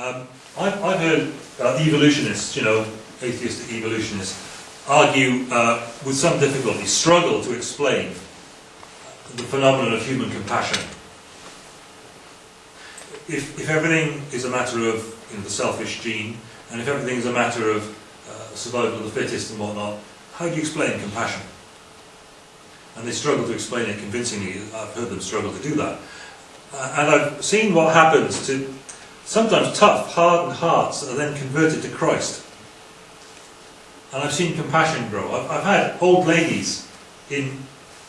Um, I've, I've heard uh, evolutionists, you know, atheistic evolutionists, argue uh, with some difficulty, struggle to explain the phenomenon of human compassion. If, if everything is a matter of you know, the selfish gene, and if everything is a matter of uh, survival of the fittest and whatnot, how do you explain compassion? And they struggle to explain it convincingly. I've heard them struggle to do that. Uh, and I've seen what happens to sometimes tough, hardened hearts are then converted to Christ. And I've seen compassion grow. I've, I've had old ladies in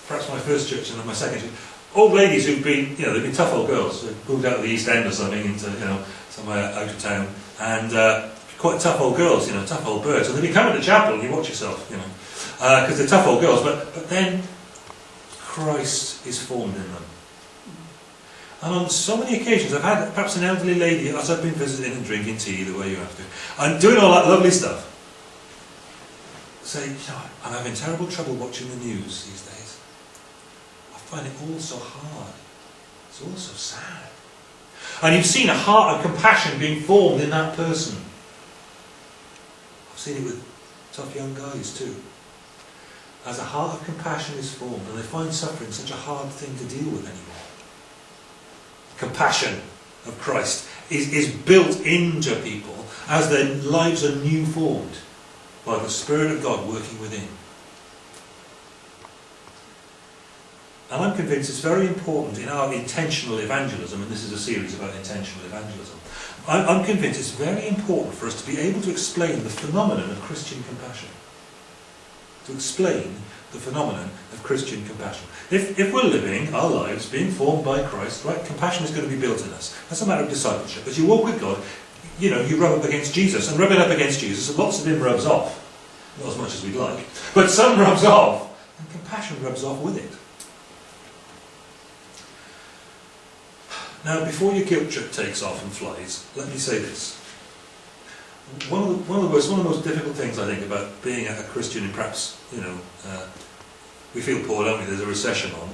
perhaps my first church and then my second church, old ladies who've been, you know, they've been tough old girls, they've moved out of the East End or something into, you know, somewhere out of town, and uh, quite tough old girls, you know, tough old birds. And they be coming to chapel and you watch yourself, you know, because uh, they're tough old girls, but, but then Christ is formed in them. And on so many occasions, I've had perhaps an elderly lady, as I've been visiting and drinking tea the way you have to, and doing all that lovely stuff, say, you know, I'm having terrible trouble watching the news these days. I find it all so hard. It's all so sad. And you've seen a heart of compassion being formed in that person. I've seen it with tough young guys too. As a heart of compassion is formed, and they find suffering such a hard thing to deal with anymore. Compassion of Christ is, is built into people as their lives are new formed by the Spirit of God working within. And I'm convinced it's very important in our intentional evangelism, and this is a series about intentional evangelism, I'm convinced it's very important for us to be able to explain the phenomenon of Christian compassion. To explain the phenomenon of Christian compassion. If, if we're living our lives being formed by Christ, right, compassion is going to be built in us. That's a matter of discipleship. As you walk with God, you know, you rub up against Jesus, and rubbing up against Jesus, and lots of him rubs off. Not as much as we'd like. But some rubs off, and compassion rubs off with it. Now, before your guilt trip takes off and flies, let me say this. One of the, one of the, worst, one of the most difficult things, I think, about being a Christian in perhaps, you know, uh, we feel poor, don't we? There's a recession on.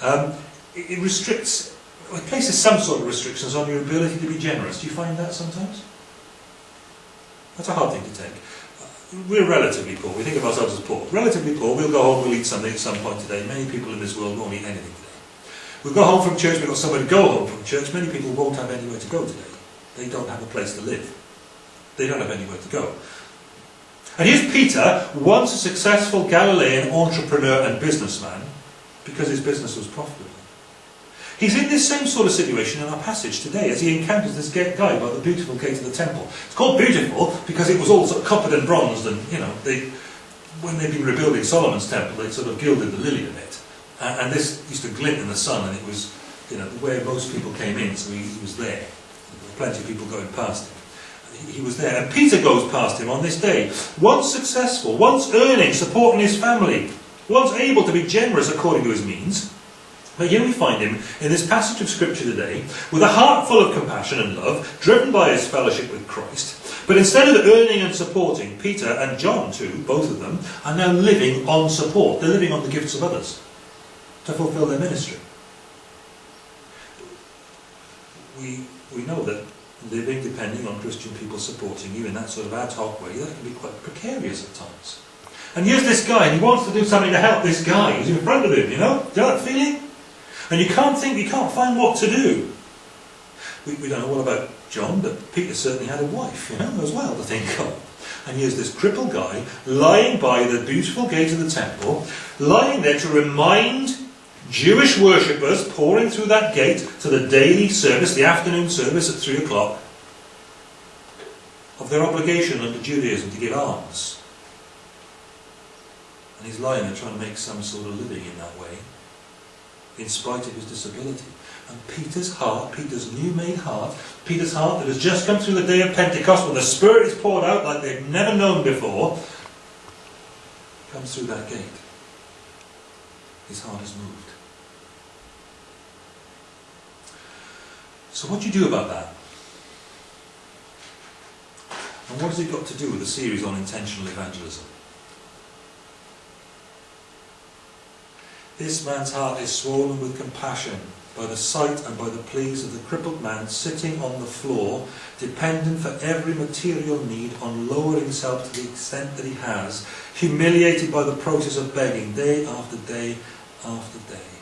Um, it, it restricts it places some sort of restrictions on your ability to be generous. Do you find that sometimes? That's a hard thing to take. We're relatively poor. We think of ourselves as poor. Relatively poor. We'll go home, we'll eat something at some point today. Many people in this world won't eat anything today. We'll go home from church, we've got somewhere to go home from church. Many people won't have anywhere to go today. They don't have a place to live. They don't have anywhere to go. And here's Peter, once a successful Galilean entrepreneur and businessman, because his business was profitable. He's in this same sort of situation in our passage today as he encounters this guy by the beautiful gate of the temple. It's called beautiful because it was all sort of coppered and bronzed and, you know, they, when they'd been rebuilding Solomon's temple, they'd sort of gilded the lily a bit. And, and this used to glint in the sun and it was, you know, where most people came in, so he, he was there. There were plenty of people going past him he was there. And Peter goes past him on this day, once successful, once earning, supporting his family, once able to be generous according to his means. But here we find him in this passage of Scripture today, with a heart full of compassion and love, driven by his fellowship with Christ. But instead of earning and supporting, Peter and John too, both of them, are now living on support. They're living on the gifts of others to fulfill their ministry. We, we know that living depending on Christian people supporting you in that sort of ad hoc way, that can be quite precarious at times. And here's this guy, and he wants to do something to help this guy who's in front of him, you know? You know that feeling? And you can't think, you can't find what to do. We, we don't know what about John, but Peter certainly had a wife, you know, as well to think of. And here's this crippled guy lying by the beautiful gate of the temple, lying there to remind Jewish worshippers pouring through that gate to the daily service, the afternoon service at three o'clock, of their obligation under Judaism to give alms. And he's lying there trying to make some sort of living in that way, in spite of his disability. And Peter's heart, Peter's new made heart, Peter's heart that has just come through the day of Pentecost when the Spirit is poured out like they've never known before, comes through that gate. His heart is moved. So what do you do about that? And what has it got to do with the series on intentional evangelism? This man's heart is swollen with compassion by the sight and by the pleas of the crippled man sitting on the floor, dependent for every material need on lowering himself to the extent that he has, humiliated by the process of begging day after day after day.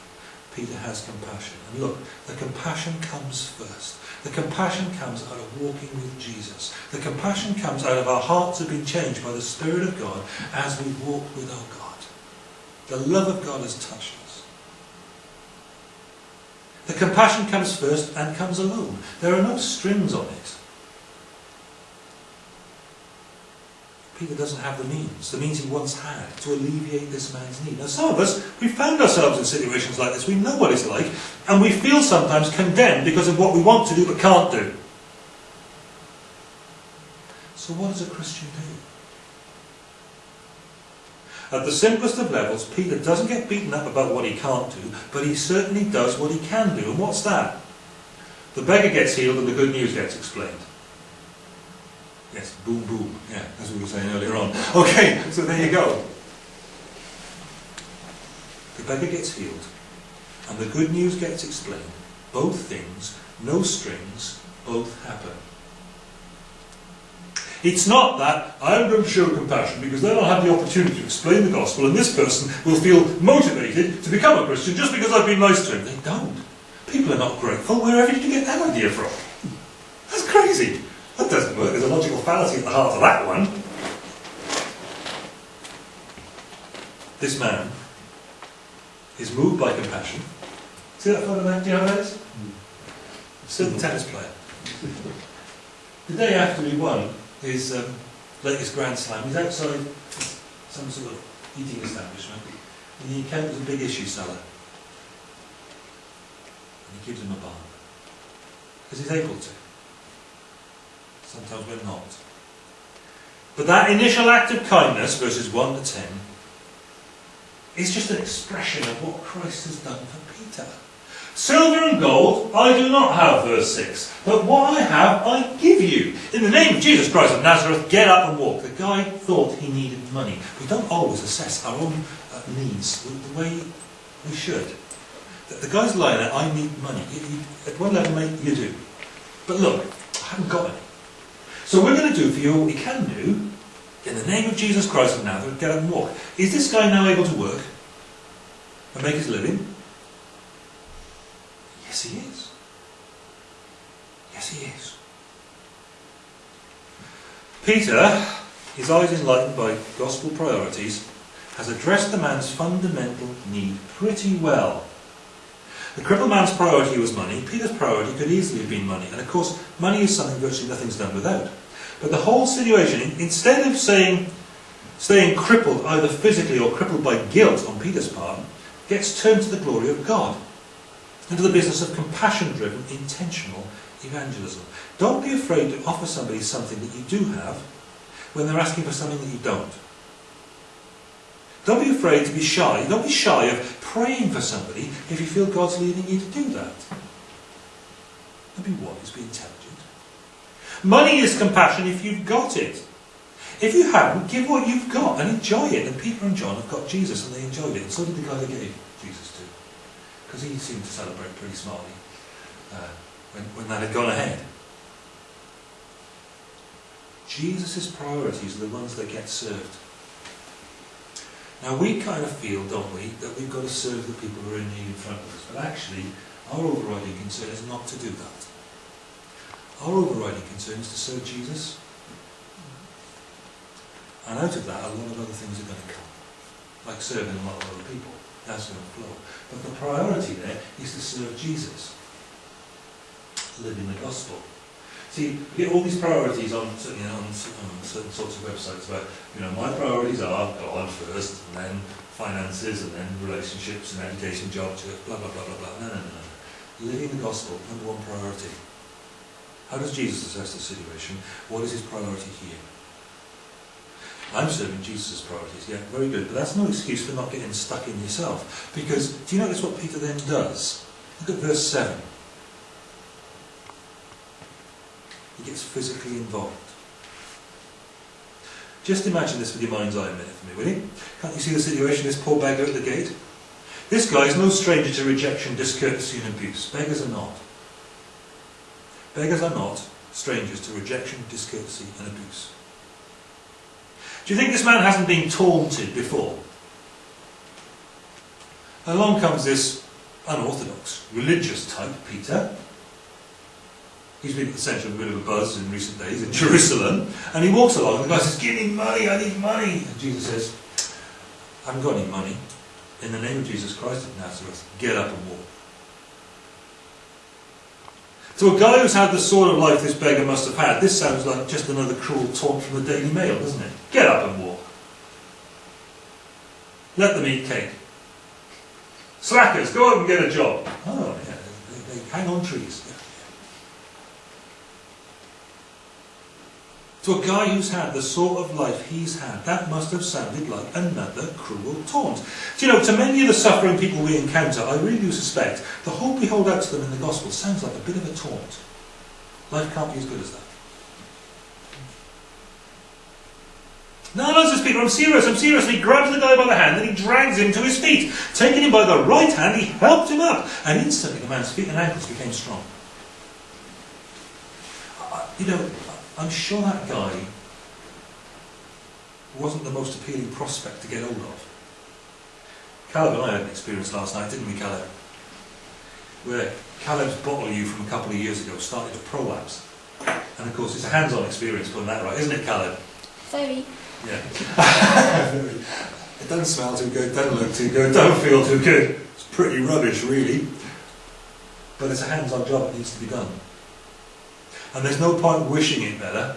Peter has compassion. And look, the compassion comes first. The compassion comes out of walking with Jesus. The compassion comes out of our hearts have been changed by the Spirit of God as we walk with our God. The love of God has touched us. The compassion comes first and comes alone. There are no strings on it. Peter doesn't have the means, the means he once had, to alleviate this man's need. Now, some of us, we found ourselves in situations like this. We know what it's like, and we feel sometimes condemned because of what we want to do but can't do. So, what does a Christian do? At the simplest of levels, Peter doesn't get beaten up about what he can't do, but he certainly does what he can do. And what's that? The beggar gets healed and the good news gets explained. Yes, boom, boom. Yeah, as we were saying earlier on. Okay, so there you go. The beggar gets healed, and the good news gets explained. Both things, no strings, both happen. It's not that I'm going to show compassion because then I'll have the opportunity to explain the gospel and this person will feel motivated to become a Christian just because I've been nice to him. They don't. People are not grateful. Wherever did you get that idea from? That's crazy. That doesn't work. There's a logical fallacy at the heart of that one. This man is moved by compassion. See that photo there? Do you know who that is? Certain tennis player. The day after he won his um, latest Grand Slam, he's outside some sort of eating establishment and he encounters a big issue seller. And he gives him a bar. Because he's able to. Sometimes we're not. But that initial act of kindness, verses 1 to 10, is just an expression of what Christ has done for Peter. Silver and gold I do not have, verse 6. But what I have I give you. In the name of Jesus Christ of Nazareth, get up and walk. The guy thought he needed money. We don't always assess our own uh, needs the way we should. The, guy's lying there, I need money. At one level, mate, you do. But look, I haven't got any. So we're going to do for you what we can do. In the name of Jesus Christ of Nazareth, get up and walk. Is this guy now able to work and make his living? Yes, he is. Yes, he is. Peter, his eyes enlightened by gospel priorities, has addressed the man's fundamental need pretty well. The crippled man's priority was money. Peter's priority could easily have been money. And of course, money is something virtually nothing's done without. But the whole situation, instead of saying, staying crippled either physically or crippled by guilt on Peter's part, gets turned to the glory of God. Into the business of compassion-driven, intentional evangelism. Don't be afraid to offer somebody something that you do have when they're asking for something that you don't. Don't be afraid to be shy. Don't be shy of praying for somebody if you feel God's leading you to do that. Don't be wise, be intelligent. Money is compassion if you've got it. If you haven't, give what you've got and enjoy it. And Peter and John have got Jesus and they enjoyed it. And so did the guy they gave Jesus to. Because he seemed to celebrate pretty smartly uh, when, when that had gone ahead. Jesus' priorities are the ones that get served. Now we kind of feel, don't we, that we've got to serve the people who are in need in front of us. But actually, our overriding concern is not to do that. Our overriding concern is to serve Jesus. And out of that, a lot of other things are going to come. Like serving a lot of other people. That's going to flow. But the priority there is to serve Jesus. Living the gospel. See, we get all these priorities on, you know, on, on certain sorts of websites about, you know, my priorities are God first, and then finances, and then relationships, and education, job, blah, blah, blah, blah, blah. No, no, no, no. Living the gospel, number one priority. How does Jesus assess the situation? What is his priority here? I'm serving Jesus' priorities. Yeah, very good. But that's no excuse for not getting stuck in yourself. Because do you notice what Peter then does? Look at verse 7. He gets physically involved. Just imagine this with your mind's eye a minute for me, will you? Can't you see the situation? This poor beggar at the gate. This guy is no stranger to rejection, discourtesy and abuse. Beggars are not. Beggars are not strangers to rejection, discourtesy and abuse. Do you think this man hasn't been taunted before? Along comes this unorthodox, religious type, Peter. He's been at the centre of a bit of a buzz in recent days in Jerusalem, and he walks along, and the guy says, Give me money, I need money. And Jesus says, I haven't got any money. In the name of Jesus Christ of Nazareth, get up and walk. To a guy who's had the sort of life this beggar must have had, this sounds like just another cruel taunt from the Daily Mail, doesn't it? Get up and walk. Let them eat cake. Slackers, go out and get a job. Oh, yeah, they, they hang on trees. To a guy who's had the sort of life he's had, that must have sounded like another cruel taunt. Do you know, to many of the suffering people we encounter, I really do suspect the hope we hold out to them in the gospel sounds like a bit of a taunt. Life can't be as good as that. No, no, says Peter, I'm serious, I'm serious. And he grabs the guy by the hand and he drags him to his feet. Taking him by the right hand, he helped him up. And instantly the man's feet and ankles became strong. You know, I'm sure that guy wasn't the most appealing prospect to get hold of. Caleb and I had an experience last night, didn't we, Caleb? Where Caleb's bottle you from a couple of years ago started to prolapse. And of course, it's a hands-on experience putting that right, isn't it, Caleb? Very. Yeah. it doesn't smell too good, doesn't look too good, don't feel too good. It's pretty rubbish, really. But it's a hands-on job that needs to be done. And there's no point wishing it better.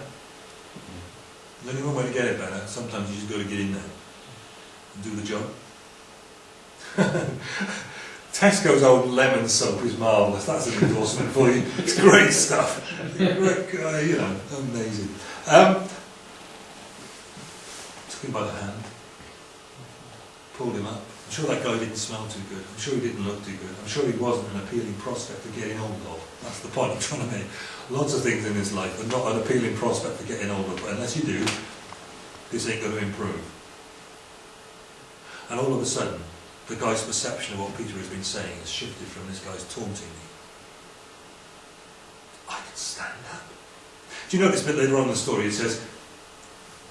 There's only one way to get it better. Sometimes you just got to get in there and do the job. Tesco's old lemon soap is marvellous. That's an endorsement for you. It's great stuff. Great guy, you know, amazing. Um, took him by the hand, pulled him up. I'm sure that guy didn't smell too good. I'm sure he didn't look too good. I'm sure he wasn't an appealing prospect for getting hold of. That's the point I'm trying to make. Lots of things in this life are not an appealing prospect for getting older. but unless you do, this ain't going to improve. And all of a sudden, the guy's perception of what Peter has been saying has shifted from this guy's taunting me. I can stand up. Do you notice a bit later on in the story it says,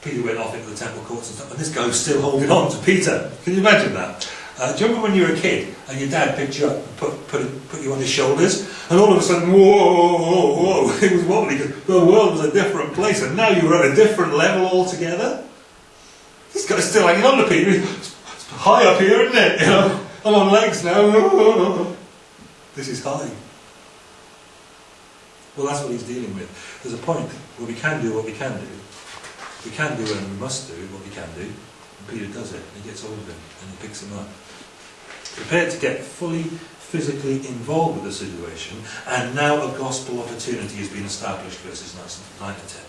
Peter went off into the temple courts and stuff, and this guy was still holding on to Peter. Can you imagine that? Uh, do you remember when you were a kid and your dad picked you up and put, put, put you on his shoulders and all of a sudden, whoa, whoa, whoa, it was wobbly because the world was a different place and now you were at a different level altogether? This guy's still hanging on to Peter. It's high up here, isn't it? You know, I'm on legs now. This is high. Well, that's what he's dealing with. There's a point where we can do what we can do. We can do and we must do what we can do. And Peter does it. He gets hold of him and he picks him up. Prepared to get fully physically involved with the situation, and now a gospel opportunity has been established, verses 9 to 10.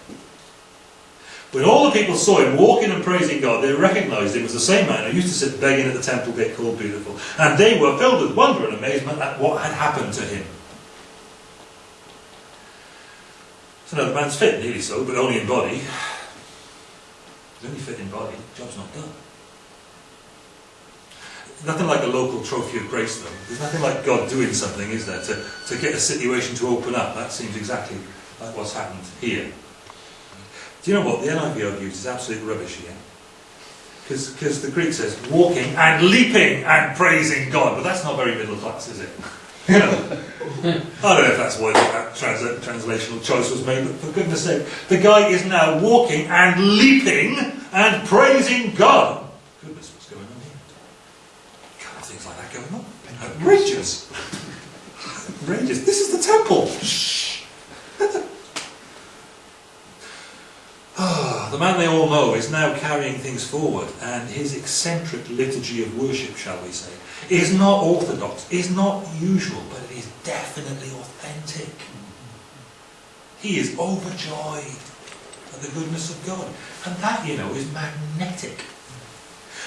When all the people saw him walking and praising God, they recognized him as the same man who used to sit begging at the temple gate called Beautiful. And they were filled with wonder and amazement at what had happened to him. So now the man's fit, nearly so, but only in body. He's only fit in body, job's not done. Nothing like a local trophy of grace, though. There's nothing like God doing something, is there, to, to get a situation to open up. That seems exactly like what's happened here. Do you know what? The NIV I've used is absolute rubbish here. Because the Greek says walking and leaping and praising God. But that's not very middle class, is it? I don't know if that's why that trans translational choice was made, but for goodness sake, the guy is now walking and leaping and praising God. Goodness, what's going on here? God, things like that going on. Outrageous. Outrageous. This is the temple. Shh. Ah, the man they all know is now carrying things forward, and his eccentric liturgy of worship, shall we say, is not orthodox, is not usual, but it is definitely authentic. He is overjoyed at the goodness of God. And that, you know, is magnetic.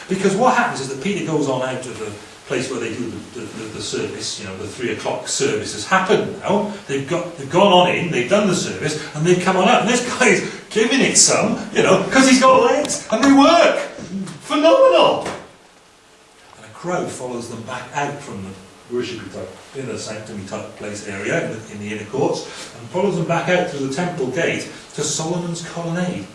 Because what happens is that Peter goes on out of the place where they do the, the, the, service, you know, the three o'clock service has happened now. They've got they've gone on in, they've done the service, and they've come on out. And this guy's giving it some, you know, because he's got legs and they work. Phenomenal And a crowd follows them back out from the worshipy type, inner sanctum type place area in the, in the inner courts, and follows them back out through the temple gate to Solomon's colonnade.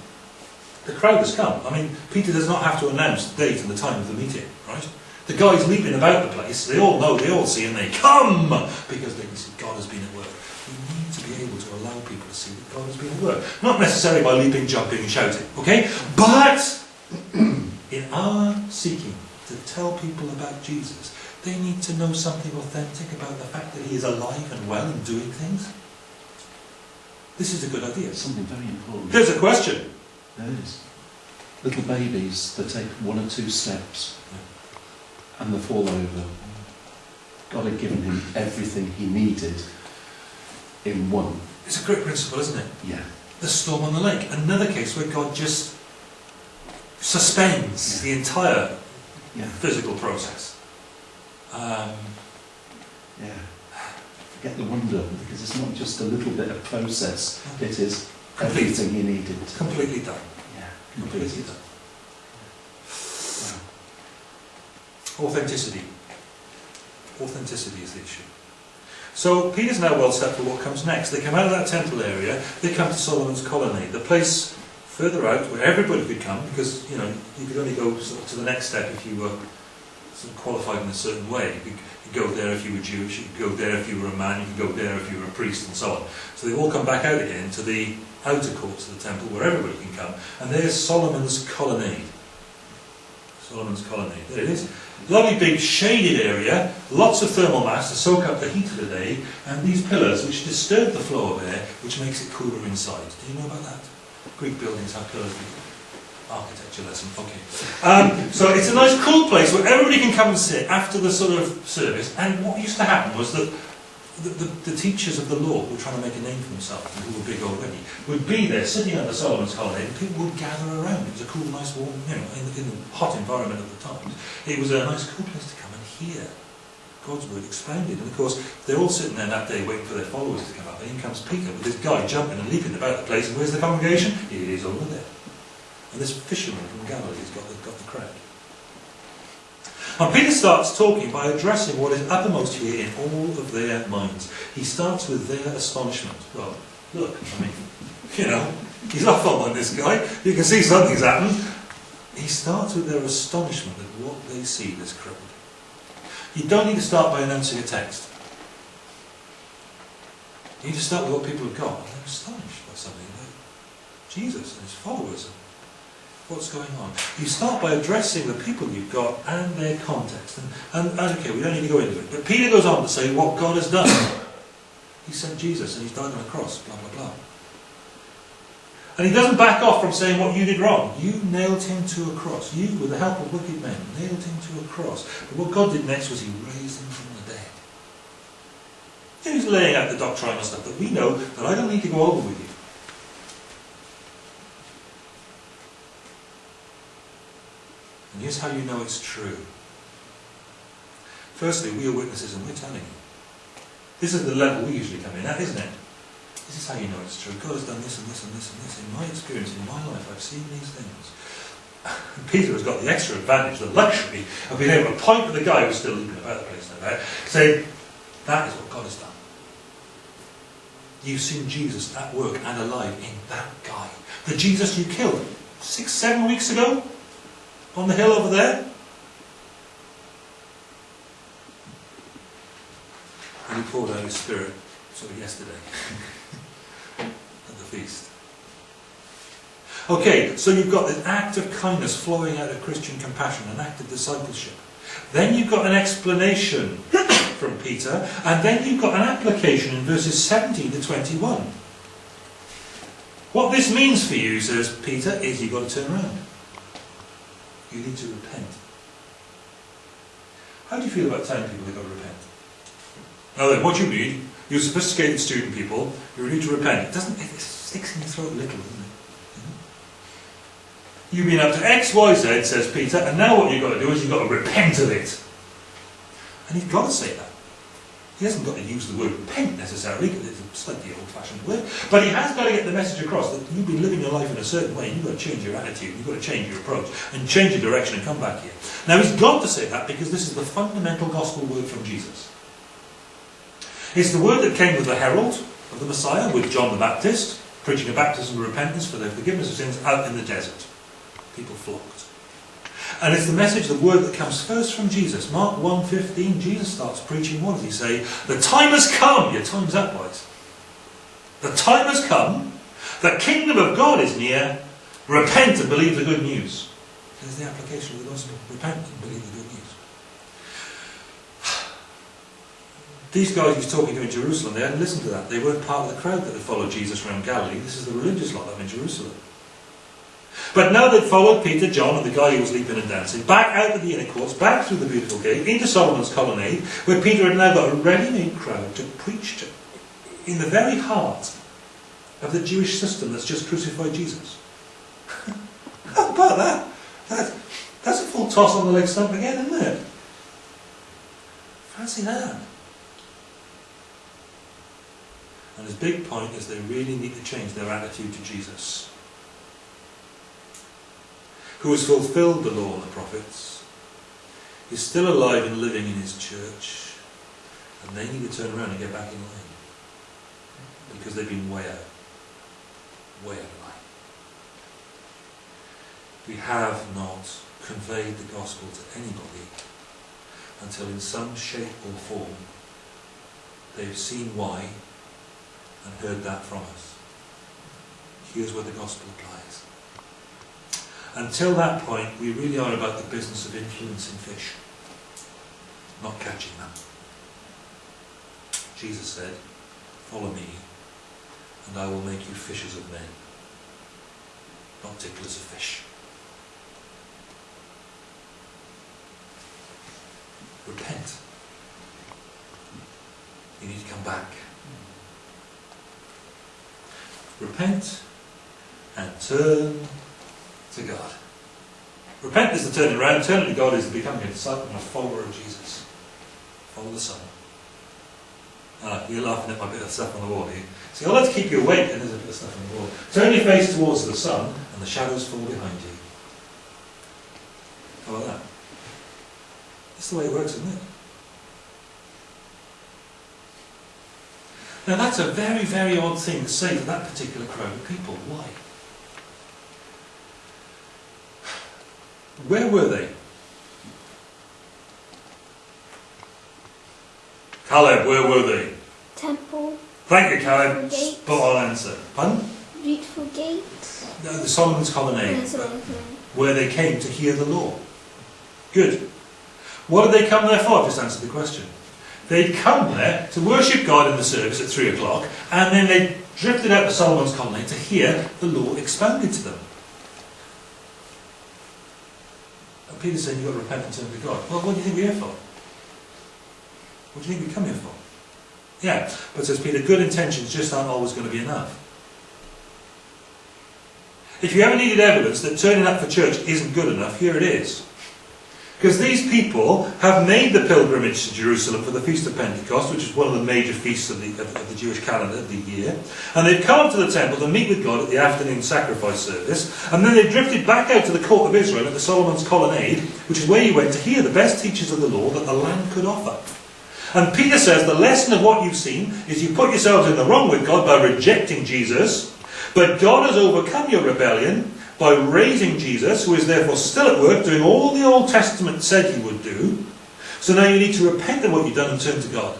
The crowd has come. I mean, Peter does not have to announce the date and the time of the meeting, right? The guys leaping about the place, they all know, they all see, and they come because they can see God has been at work. We need to be able to allow people to see that God has been at work. Not necessarily by leaping, jumping, and shouting, okay? But in our seeking to tell people about Jesus, they need to know something authentic about the fact that he is alive and well and doing things. This is a good idea. Something very important. There's a question. There is. Little babies that take one or two steps and the fall over. God had given him everything he needed in one. It's a great principle, isn't it? Yeah. The storm on the lake. Another case where God just suspends the entire Yeah. physical process. Um, Yeah. Forget the wonder because it's not just a little bit of process. It is everything he needed. completely done. Yeah. Completely Completed. done. Authenticity. Authenticity is the issue. So Peter's now well set for what comes next. They come out of that temple area, they come to Solomon's colonnade, the place further out where everybody could come because, you know, you could only go to the next step if you were sort of qualified in a certain way. You could go there if you were Jewish, you could go there if you were a man, you could go there if you were a priest and so on. So they all come back out again to the outer courts of the temple where everybody can come. And there's Solomon's colonnade. Solomon's colonnade. There it is. Lovely big shaded area, lots of thermal mass to soak up the heat of the day, and these pillars which disturb the flow of air, which makes it cooler inside. Do you know about that? Greek buildings have pillars. Architecture lesson, okay. Um, so it's a nice cool place where everybody can come and sit after the sort of service, and what used to happen was that the, the, the teachers of the law who were trying to make a name for themselves, and who were big already, would be there sitting under Solomon's holiday, and people would gather around. It was a cool, nice, warm, you know, in, in the hot environment of the times. It was a nice, cool place to come and hear God's word expounded. And of course, they're all sitting there that day waiting for their followers to come up. And in comes Peter with this guy jumping and leaping about the place. And where's the congregation? It is over there. And this fisherman from Galilee has got the, got the crowd. And Peter starts talking by addressing what is uppermost here in all of their minds. He starts with their astonishment. Well, look, I mean, you know, he's off on this guy. You can see something's happened. He starts with their astonishment at what they see this crowd. You don't need to start by announcing a text. You need to start with what people have got. And they're astonished by something Jesus and his followers what's going on. You start by addressing the people you've got and their context. And, and, and okay, we don't need to go into it. But Peter goes on to say what God has done. he sent Jesus and he's died on a cross, blah, blah, blah. And he doesn't back off from saying what you did wrong. You nailed him to a cross. You, with the help of wicked men, nailed him to a cross. But what God did next was he raised him from the dead. He's laying out the doctrinal stuff that we know that I don't need to go over with you. And here's how you know it's true. Firstly, we are witnesses and we're telling you. This is the level we usually come in at, isn't it? This is how you know it's true. God has done this and this and this and this. In my experience, in my life, I've seen these things. Peter has got the extra advantage, the luxury of being able to point at the guy who's still leaping about the place no doubt, say, that is what God has done. You've seen Jesus at work and alive in that guy. The Jesus you killed six, seven weeks ago on the hill over there. And he poured out his spirit sort of yesterday at the feast. Okay, so you've got an act of kindness flowing out of Christian compassion, an act of discipleship. Then you've got an explanation from Peter, and then you've got an application in verses 17 to 21. What this means for you, says Peter, is you've got to turn around. You need to repent. How do you feel about telling people they've got to repent? Now then, what you mean? You're sophisticated student people, you need to repent. It doesn't, it sticks in your throat a little, doesn't it? Mm-hmm. You've been up to X, Y, Z, says Peter, and now what you've got to do is you've got to repent of it. And you've got to say that. He hasn't got to use the word repent necessarily, because it's a slightly old-fashioned word, but he has got to get the message across that you've been living your life in a certain way, and you've got to change your attitude, you've got to change your approach, and change your direction and come back here. Now he's got to say that because this is the fundamental gospel word from Jesus. It's the word that came with the herald of the Messiah, with John the Baptist, preaching a baptism of repentance for the forgiveness of sins out in the desert. People flocked. And it's the message, the word that comes first from Jesus. Mark 1.15, Jesus starts preaching. What does he say? The time has come. Your time's up, boys. The time has come. The kingdom of God is near. Repent and believe the good news. There's the application of the gospel. Repent and believe the good news. These guys he's talking to in Jerusalem, they hadn't listened to that. They weren't part of the crowd that had followed Jesus around Galilee. This is the religious lot up in Jerusalem. But now they'd followed Peter, John, and the guy who was leaping and dancing, back out of the inner courts, back through the beautiful gate, into Solomon's colonnade, where Peter had now got a ready-made crowd to preach to, in the very heart of the Jewish system that's just crucified Jesus. How about that? that? That's a full toss on the leg stump again, isn't it? Fancy that. And his big point is they really need to change their attitude to Jesus who has fulfilled the law and the prophets, is still alive and living in his church, and they need to turn around and get back in line. Because they've been way out. Way out of line. We have not conveyed the gospel to anybody until in some shape or form they've seen why and heard that from us. Here's where the gospel applies. Until that point, we really are about the business of influencing fish, not catching them. Jesus said, Follow me, and I will make you fishers of men, not ticklers of fish. Repent. You need to come back. Repent and turn to God. Repent is the turning around. Turning to God is becoming a disciple and a follower of Jesus. Follow the Son. Ah, you're laughing at my bit of stuff on the wall here. See, I like to keep you awake and there's a bit of stuff on the wall. Turn your face towards the sun and the shadows fall behind you. How about that? That's the way it works, isn't it? Now that's a very, very odd thing to say to that particular crowd of people. Why? Where were they? Caleb, where were they? Temple, Thank you, Caleb. Spot on answer. Pardon? beautiful gates. No, the Solomon's colonnade, where they came to hear the law. Good. What did they come there for? Just answer the question. They'd come there to worship God in the service at three o'clock, and then they drifted out to Solomon's colonnade to hear the law expounded to them. And Peter's saying you've got to repent and turn to God. Well, what do you think we're here for? What do you think we come here for? Yeah, but says Peter, good intentions just aren't always going to be enough. If you ever needed evidence that turning up for church isn't good enough, here it is. Because these people have made the pilgrimage to Jerusalem for the Feast of Pentecost, which is one of the major feasts of the, of, the Jewish calendar of the year. And they've come to the temple to meet with God at the afternoon sacrifice service. And then they've drifted back out to the court of Israel at the Solomon's Colonnade, which is where you went to hear the best teachers of the law that the land could offer. And Peter says the lesson of what you've seen is you put yourselves in the wrong with God by rejecting Jesus, but God has overcome your rebellion by raising Jesus, who is therefore still at work, doing all the Old Testament said he would do. So now you need to repent of what you've done and turn to God.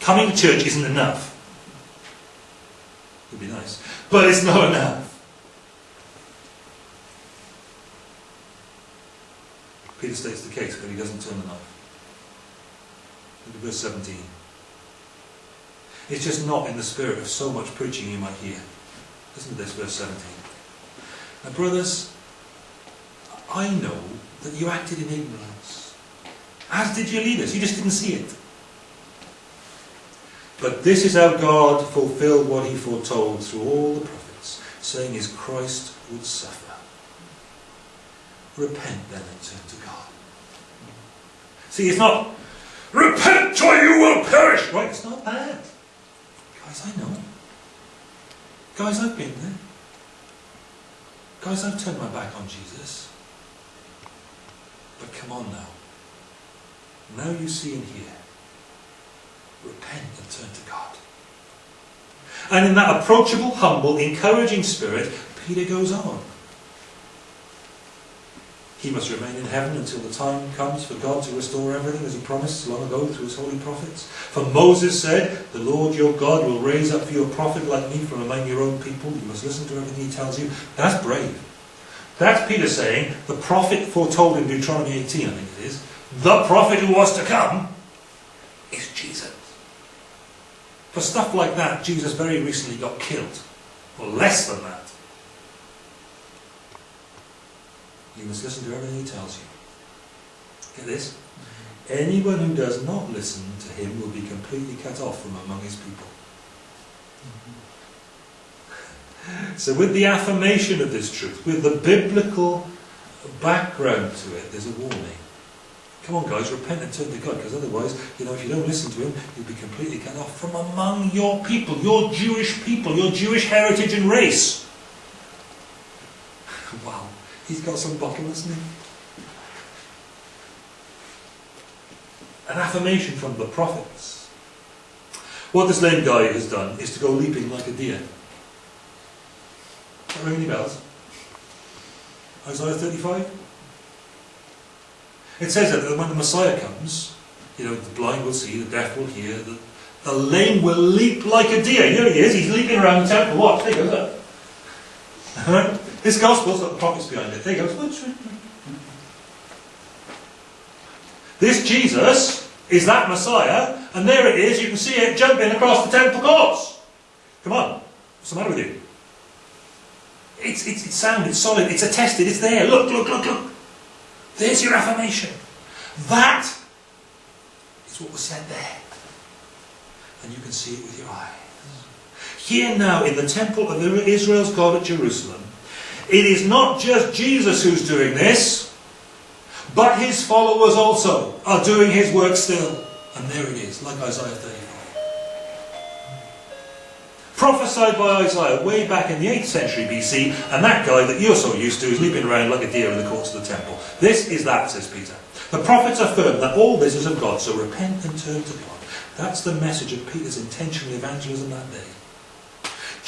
Coming to church isn't enough. Would be nice. But it's not enough. Peter states the case, but he doesn't turn the knife. Look at verse 17. It's just not in the spirit of so much preaching you might hear. Listen to this, verse 17. Now, brothers, I know that you acted in ignorance, as did your leaders. You just didn't see it. But this is how God fulfilled what he foretold through all the prophets, saying his Christ would suffer. Repent then and turn to God. See, it's not Repent or you will perish! Right, it's not bad. Guys, I know. Guys, I've been there. Guys, I've turned my back on Jesus. But come on now. Now you see and hear. Repent and turn to God. And in that approachable, humble, encouraging spirit, Peter goes on. He must remain in heaven until the time comes for God to restore everything as he promised long ago through his holy prophets. For Moses said, The Lord your God will raise up for you a prophet like me from among your own people. You must listen to everything he tells you. That's brave. That's Peter saying, the prophet foretold in Deuteronomy 18, I think it is, the prophet who was to come is Jesus. For stuff like that, Jesus very recently got killed. Or less than that. You must listen to everything he tells you. Get this? Anyone who does not listen to him will be completely cut off from among his people. So, with the affirmation of this truth, with the biblical background to it, there's a warning. Come on, guys, repent and turn to God, because otherwise, you know, if you don't listen to Him, you'll be completely cut off from among your people, your Jewish people, your Jewish heritage and race. wow, he's got some bottle, hasn't he? An affirmation from the prophets. What this lame guy has done is to go leaping like a deer. Not ring any bells? Isaiah 35? It says that when the Messiah comes, you know, the blind will see, the deaf will hear, the, the lame will leap like a deer. Here he is, he's leaping around the temple. Watch, there he goes, look. This gospel's got the prophets behind it. There he goes. This Jesus is that Messiah, and there it is, you can see it jumping across the temple courts. Come on, what's the matter with you? It's, it's, it's sound, it's solid, it's attested, it's there. Look, look, look, look. There's your affirmation. That is what was said there. And you can see it with your eyes. Here now, in the temple of Israel's God at Jerusalem, it is not just Jesus who's doing this, but his followers also are doing his work still. And there it is, like Isaiah 35. Prophesied by Isaiah way back in the 8th century BC, and that guy that you're so used to is leaping around like a deer in the courts of the temple. This is that, says Peter. The prophets affirm that all this is of God, so repent and turn to God. That's the message of Peter's intentional evangelism that day.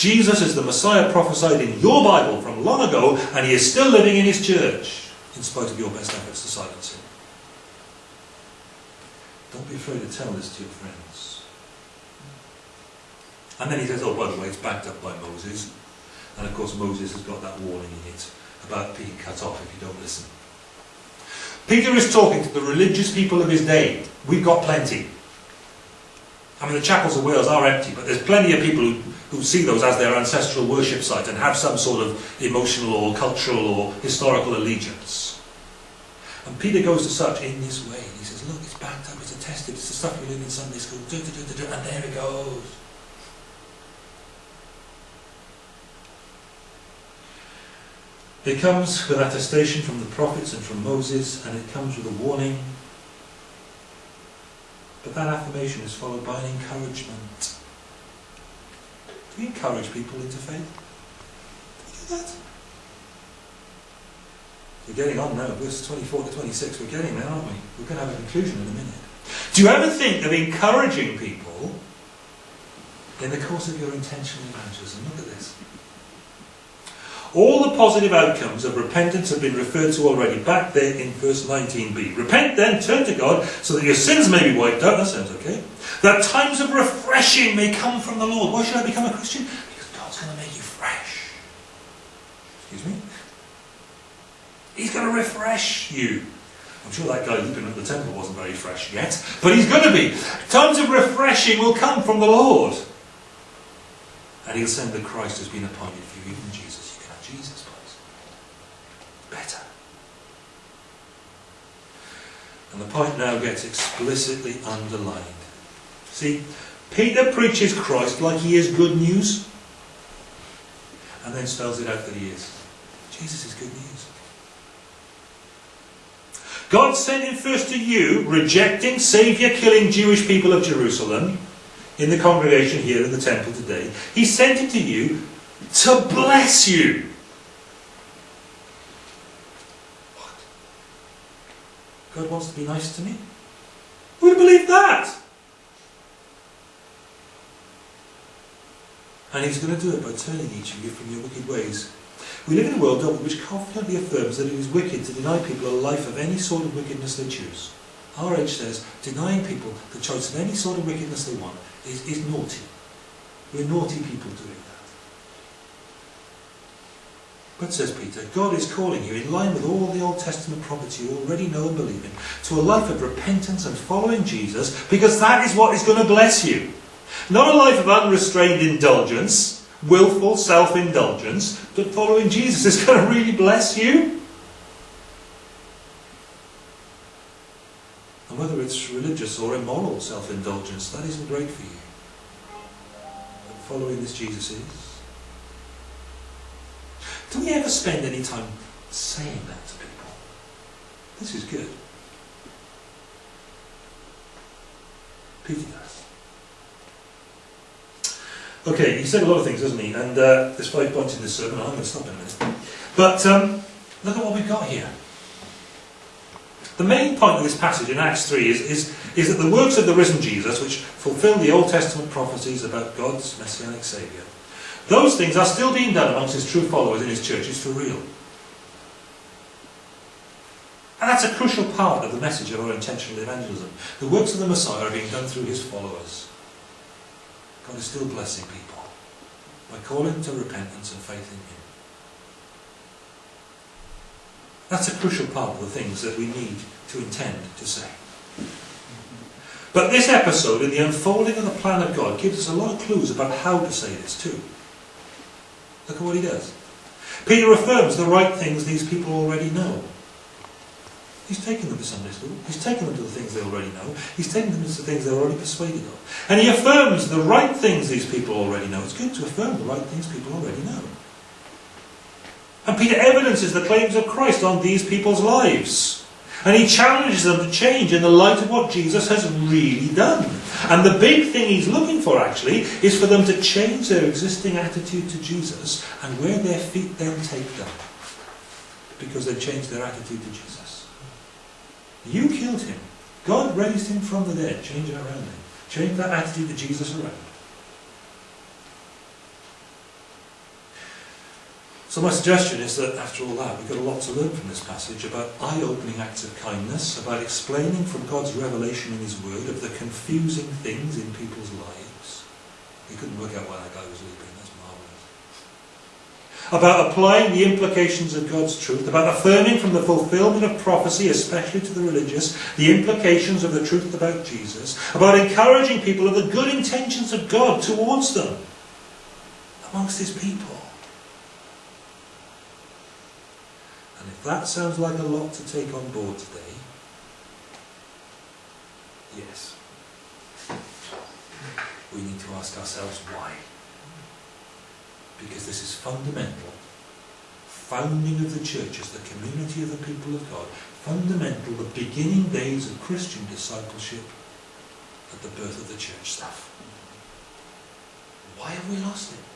Jesus is the Messiah prophesied in your Bible from long ago, and he is still living in his church, in spite of your best efforts to silence him. Don't be afraid to tell this to your friends. And then he says, oh, by the way, it's backed up by Moses. And of course, Moses has got that warning in it about being cut off if you don't listen. Peter is talking to the religious people of his day. We've got plenty. I mean, the chapels of Wales are empty, but there's plenty of people who, who see those as their ancestral worship site and have some sort of emotional or cultural or historical allegiance. And Peter goes to such in this way. He says, look, it's backed up, it's attested, it's the stuff you learn in Sunday school, do, do, do, and there it goes. It comes with attestation from the prophets and from Moses, and it comes with a warning. But that affirmation is followed by an encouragement. Do we encourage people into faith? Do we do that? We're getting on now, verse 24 to 26. We're getting there, aren't we? We're going to have a conclusion in a minute. Do you ever think of encouraging people in the course of your intentional evangelism? Look at this. All the positive outcomes of repentance have been referred to already back there in verse 19b. Repent then, turn to God, so that your sins may be wiped out. That sounds okay. That times of refreshing may come from the Lord. Why should I become a Christian? Because God's going to make you fresh. Excuse me? He's going to refresh you. I'm sure that guy leaping at the temple wasn't very fresh yet, but he's going to be. Times of refreshing will come from the Lord. And he'll send the Christ who's been appointed for you, even Jesus. You can have Jesus, please. Better. And the point now gets explicitly underlined. See, Peter preaches Christ like he is good news, and then spells it out that he is. Jesus is good news. God sent him first to you, rejecting, saviour killing Jewish people of Jerusalem in the congregation here in the temple today. He sent him to you to bless you. God wants to be nice to me? Who would believe that? And he's going to do it by turning each of you from your wicked ways. We live in a world which confidently affirms that it is wicked to deny people a life of any sort of wickedness they choose. RH says denying people the choice of any sort of wickedness they want is, is naughty. We're naughty people doing that. But, says Peter, God is calling you, in line with all the Old Testament prophets you already know and believe in, to a life of repentance and following Jesus, because that is what is going to bless you. Not a life of unrestrained indulgence, willful self-indulgence, but following Jesus is going to really bless you. And whether it's religious or immoral self-indulgence, that isn't great for you. But following this Jesus is. Do we ever spend any time saying that to people? This is good. Peter does. Okay, he said a lot of things, doesn't he? And uh, there's five points in this sermon. I'm going to stop in a minute. But um, look at what we've got here. The main point of this passage in Acts 3 is, is, is that the works of the risen Jesus, which fulfill the Old Testament prophecies about God's messianic Saviour, those things are still being done amongst his true followers in his churches for real. And that's a crucial part of the message of our intentional evangelism. The works of the Messiah are being done through his followers. God is still blessing people by calling to repentance and faith in Him. That's a crucial part of the things that we need to intend to say. But this episode, in the unfolding of the plan of God, gives us a lot of clues about how to say this too. Look at what he does. Peter affirms the right things these people already know. He's taken them to Sunday school. He's taken them to the things they already know. He's taken them to the things they're already persuaded of. And he affirms the right things these people already know. It's good to affirm the right things people already know. And Peter evidences the claims of Christ on these people's lives. And he challenges them to change in the light of what Jesus has really done. And the big thing he's looking for, actually, is for them to change their existing attitude to Jesus and where their feet then take them. Because they've changed their attitude to Jesus. You killed him. God raised him from the dead. Change it around him. Change that attitude to Jesus around. So my suggestion is that after all that, we've got a lot to learn from this passage about eye-opening acts of kindness, about explaining from God's revelation in His Word of the confusing things in people's lives. We couldn't work out why that guy was leaping. That's marvellous. About applying the implications of God's truth, about affirming from the fulfillment of prophecy, especially to the religious, the implications of the truth about Jesus, about encouraging people of the good intentions of God towards them, amongst His people. And if that sounds like a lot to take on board today, yes. We need to ask ourselves why. Because this is fundamental. Founding of the church as the community of the people of God. Fundamental, the beginning days of Christian discipleship at the birth of the church stuff. Why have we lost it?